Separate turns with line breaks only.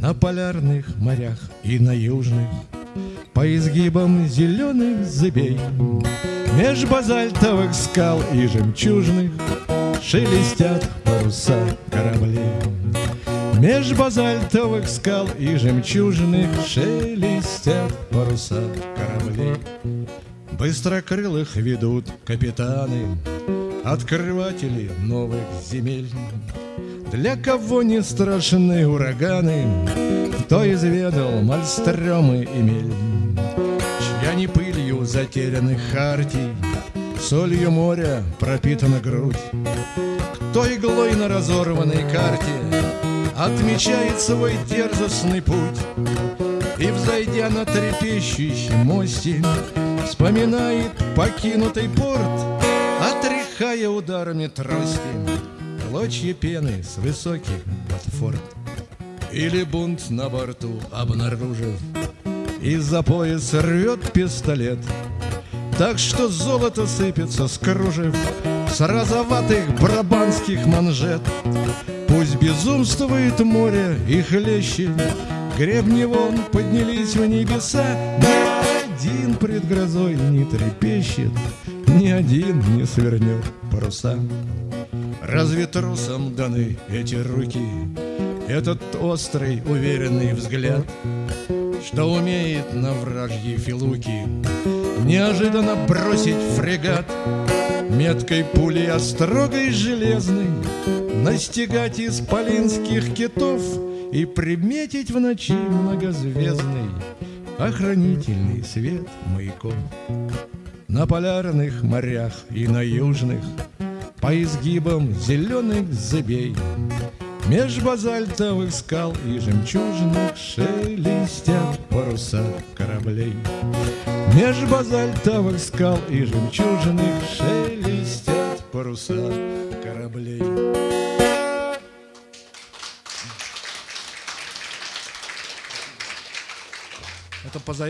На полярных морях и на южных. По изгибам зеленых зыбей Меж базальтовых скал и жемчужных Шелестят паруса кораблей Меж базальтовых скал и жемчужных Шелестят паруса кораблей Быстрокрылых ведут капитаны Открыватели новых земель Для кого не страшны ураганы Кто изведал мальстремы и мель. Чья не пылью затерянных хартий Солью моря пропитана грудь. Кто иглой на разорванной карте Отмечает свой дерзостный путь? И, взойдя на трепещущий мосте Вспоминает покинутый порт Отряхая ударами трости Клочья пены с высоких платформ Или бунт на борту обнаружив Из-за пояса рвет пистолет. Так что золото сыпется с кружев С розоватых брабанских манжет. Пусть безумствует море и хлещет Гребни вон поднялись в небеса. Ни один пред грозой не трепещет Ни один не свернет паруса Разве трусам даны эти руки? Этот острый уверенный взгляд Что умеет на вражьи филуки. Неожиданно бросить фрегат Меткой пулей острогой железной Настигать исполинских китов И приметить в ночи многозвездный Охранительный свет маяков На полярных морях и на южных По изгибам зеленых зыбей. Меж базальтовых скал и жемчужных Шелестят паруса кораблей. Меж базальтовых скал и жемчужных Шелестят паруса кораблей. Это поза